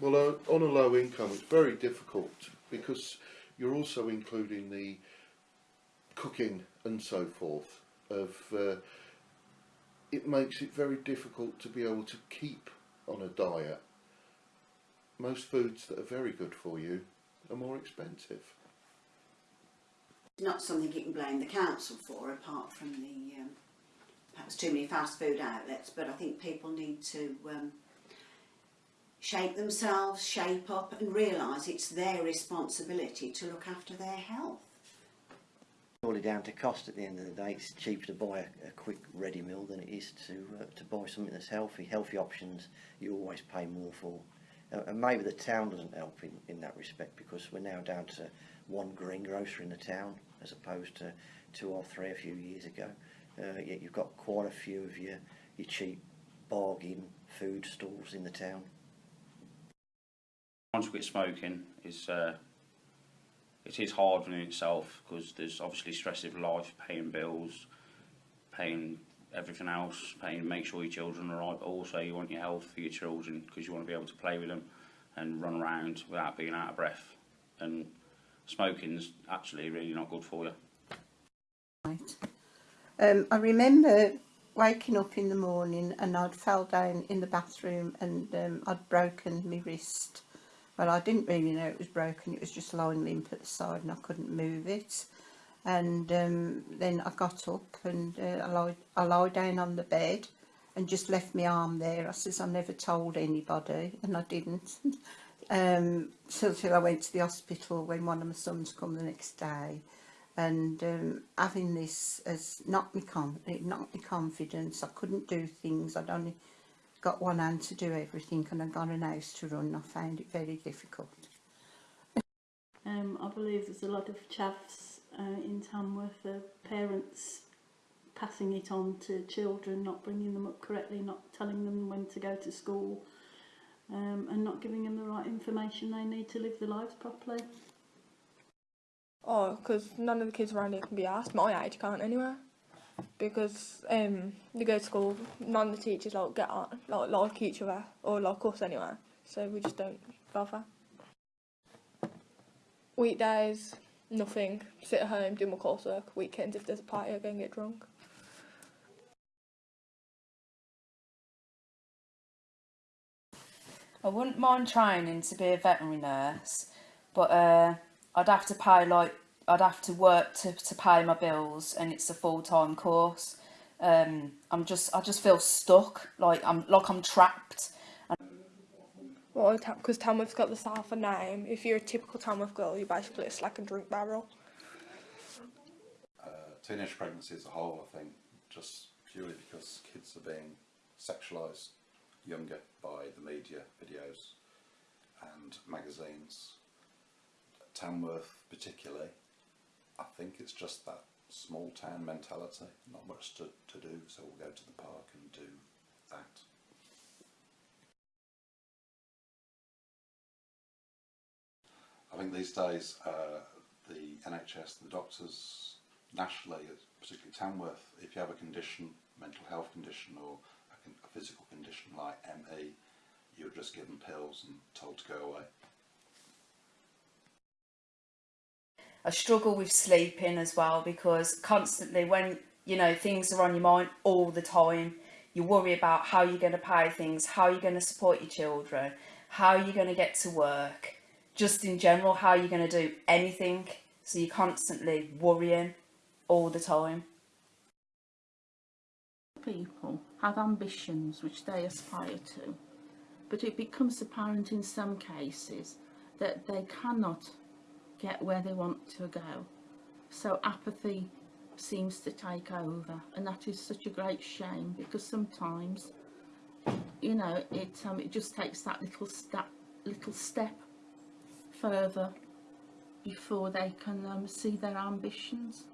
Well, uh, on a low income, it's very difficult because you're also including the cooking and so forth. Of uh, it makes it very difficult to be able to keep on a diet. Most foods that are very good for you are more expensive. Not something you can blame the council for, apart from the um, perhaps too many fast food outlets. But I think people need to um, shape themselves, shape up, and realise it's their responsibility to look after their health. Purely down to cost at the end of the day. It's cheaper to buy a, a quick ready meal than it is to uh, to buy something that's healthy. Healthy options you always pay more for. Uh, and maybe the town doesn't help in, in that respect because we're now down to one green grocer in the town as opposed to two or three a few years ago. Uh, yet you've got quite a few of your, your cheap bargain food stalls in the town. Once we quit smoking, is uh, it is hard in itself because there's obviously stress of life, paying bills, paying everything else, paying make sure your children are right. But also, you want your health for your children because you want to be able to play with them and run around without being out of breath. And smoking's actually really not good for you. Right. Um, I remember waking up in the morning and I'd fell down in the bathroom and um, I'd broken my wrist. Well, I didn't really know it was broken. It was just lying limp at the side and I couldn't move it. And um, then I got up and uh, I, lied, I lied down on the bed and just left my arm there. I says I never told anybody and I didn't. um, so I went to the hospital when one of my sons come the next day and um, having this has knocked me it knocked me confidence. I couldn't do things. I'd only got one hand to do everything, and I got an house to run. I found it very difficult. Um, I believe there's a lot of chaffs uh, in Tamworth of parents passing it on to children, not bringing them up correctly, not telling them when to go to school, um, and not giving them the right information they need to live their lives properly. Oh, because none of the kids around here can be asked. My age can't anyway. Because um, they go to school, none of the teachers like get on, like, like each other, or like us anyway. So we just don't bother. Weekdays, nothing. Sit at home, do my coursework. Weekends, if there's a party, I go and get drunk. I wouldn't mind training to be a veterinary nurse, but uh, I'd have to pay like I'd have to work to, to pay my bills, and it's a full time course. Um, I'm just I just feel stuck, like I'm like I'm trapped. Well, because Tamworth's got the Salford name. If you're a typical Tamworth girl, you're basically a slack and drink barrel. Uh, teenage pregnancy as a whole, I think, just purely because kids are being sexualised younger by the media, videos and magazines. Tamworth particularly, I think it's just that small town mentality, not much to, to do, so we'll go to the park and do that. I think these days uh, the NHS, the doctors nationally, particularly Tamworth, if you have a condition, mental health condition or a, a physical condition like ME, you're just given pills and told to go away. I struggle with sleeping as well because constantly when you know things are on your mind all the time, you worry about how you're going to pay things, how you're going to support your children, how you're going to get to work, just in general how you're going to do anything. So you're constantly worrying all the time. People have ambitions which they aspire to, but it becomes apparent in some cases that they cannot get where they want to go. So apathy seems to take over and that is such a great shame because sometimes you know it um, it just takes that little step little step further before they can um, see their ambitions